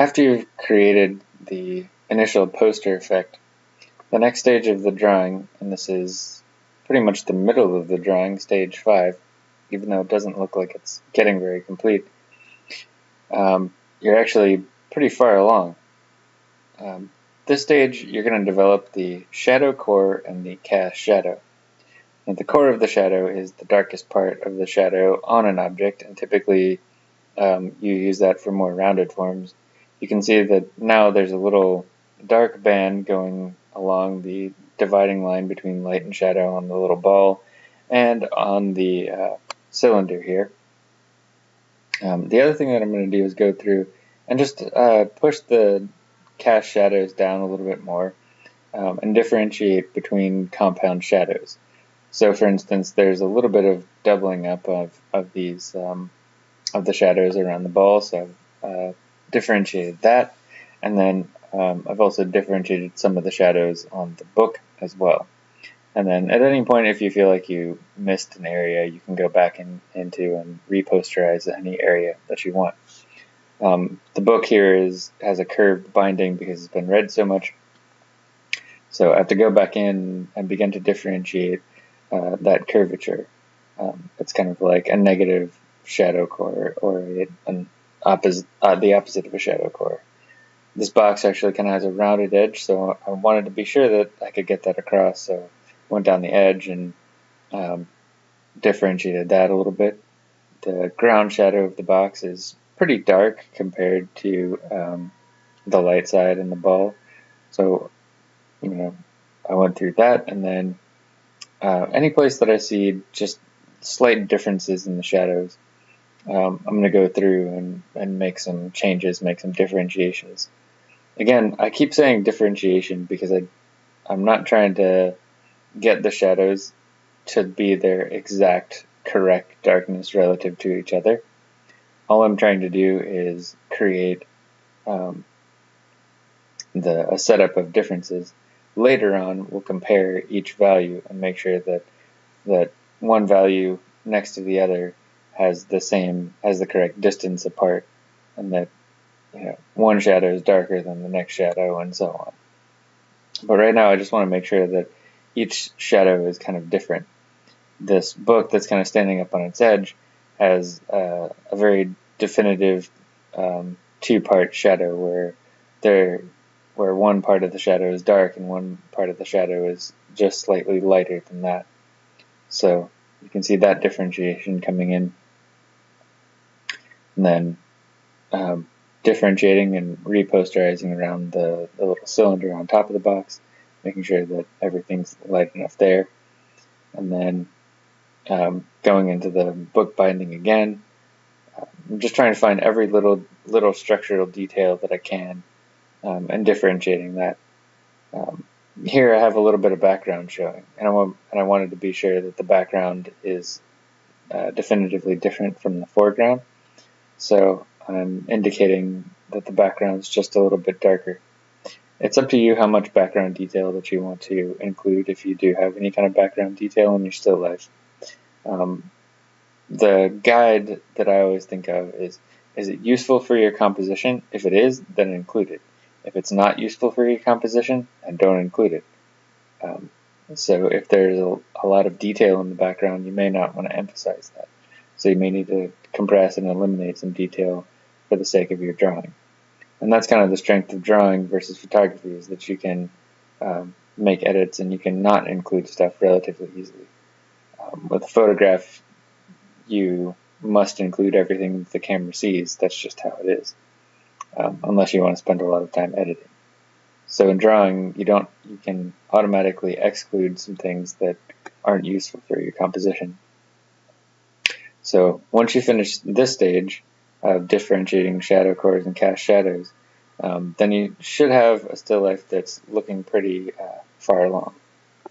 after you've created the initial poster effect, the next stage of the drawing, and this is pretty much the middle of the drawing, stage 5, even though it doesn't look like it's getting very complete, um, you're actually pretty far along. Um, this stage, you're going to develop the shadow core and the cast shadow. And the core of the shadow is the darkest part of the shadow on an object, and typically um, you use that for more rounded forms. You can see that now there's a little dark band going along the dividing line between light and shadow on the little ball and on the uh, cylinder here. Um, the other thing that I'm going to do is go through and just uh, push the cast shadows down a little bit more um, and differentiate between compound shadows. So for instance, there's a little bit of doubling up of, of these um, of the shadows around the ball, so uh, differentiated that. And then um, I've also differentiated some of the shadows on the book as well. And then at any point, if you feel like you missed an area, you can go back in, into and reposterize any area that you want. Um, the book here is has a curved binding because it's been read so much. So I have to go back in and begin to differentiate uh, that curvature. Um, it's kind of like a negative shadow core or a, an opposite, uh, the opposite of a shadow core. This box actually kind of has a rounded edge, so I wanted to be sure that I could get that across. So went down the edge and um, differentiated that a little bit. The ground shadow of the box is pretty dark compared to um, the light side and the ball. So, you know, I went through that and then uh, any place that I see just slight differences in the shadows, um, I'm going to go through and, and make some changes, make some differentiations. Again, I keep saying differentiation because I, I'm not trying to get the shadows to be their exact correct darkness relative to each other. All I'm trying to do is create um, the a setup of differences. Later on, we'll compare each value and make sure that that one value next to the other has the same has the correct distance apart, and that you know one shadow is darker than the next shadow, and so on. But right now, I just want to make sure that each shadow is kind of different. This book that's kind of standing up on its edge has uh, a very definitive um, two-part shadow where there where one part of the shadow is dark and one part of the shadow is just slightly lighter than that. So you can see that differentiation coming in. And then um, differentiating and reposterizing around the, the little cylinder on top of the box making sure that everything's light enough there. And then um, going into the book binding again. I'm just trying to find every little little structural detail that I can um, and differentiating that. Um, here I have a little bit of background showing, and I, want, and I wanted to be sure that the background is uh, definitively different from the foreground. So I'm indicating that the background is just a little bit darker. It's up to you how much background detail that you want to include if you do have any kind of background detail in your still life. Um, the guide that I always think of is, is it useful for your composition? If it is, then include it. If it's not useful for your composition, then don't include it. Um, so if there's a, a, lot of detail in the background, you may not want to emphasize that. So you may need to compress and eliminate some detail for the sake of your drawing and that's kind of the strength of drawing versus photography is that you can um, make edits and you can not include stuff relatively easily. Um, with a photograph, you must include everything the camera sees. That's just how it is, um, unless you want to spend a lot of time editing. So in drawing, you don't you can automatically exclude some things that aren't useful for your composition. So once you finish this stage, of differentiating shadow cores and cast shadows, um, then you should have a still life that's looking pretty uh, far along.